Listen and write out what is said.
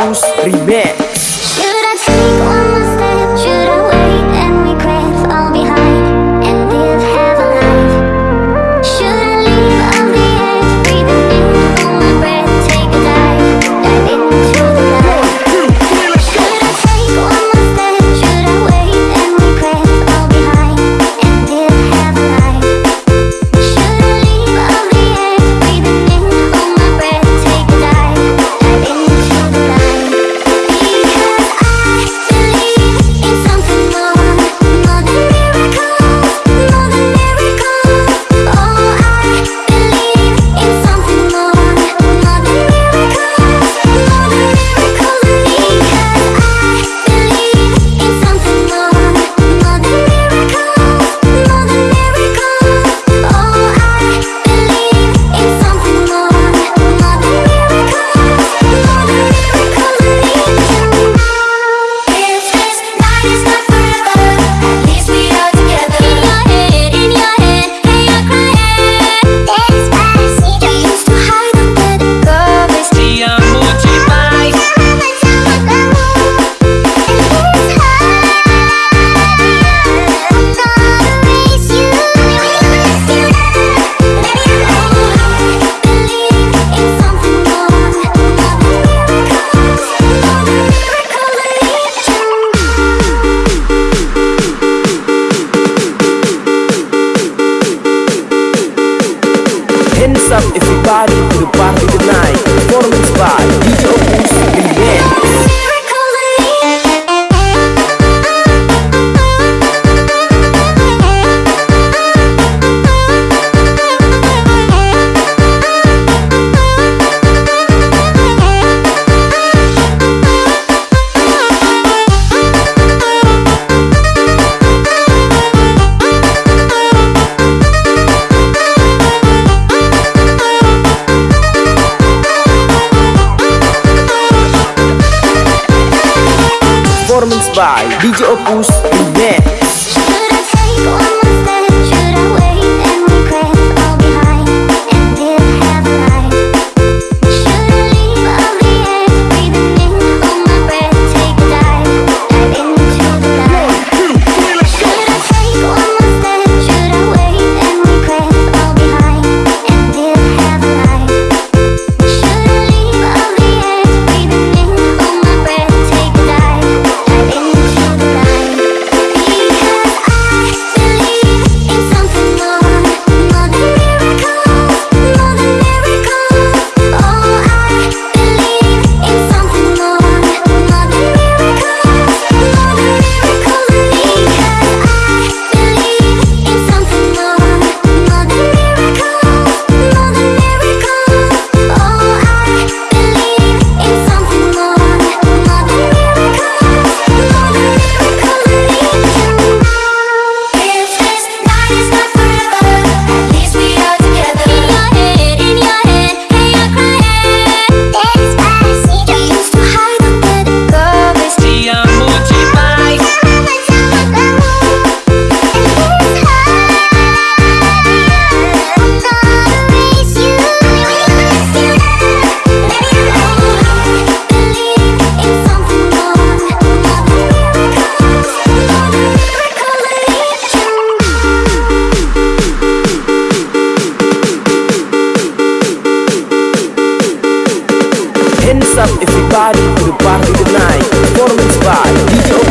Us Remix up everybody to the party tonight. Performance by by DJ Opus Body to the party tonight. Performance by DJ